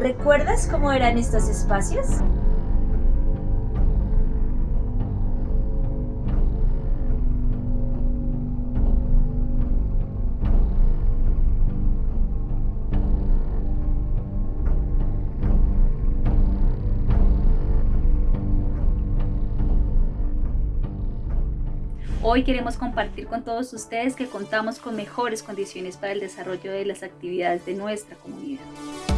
¿Recuerdas cómo eran estos espacios? Hoy queremos compartir con todos ustedes que contamos con mejores condiciones para el desarrollo de las actividades de nuestra comunidad.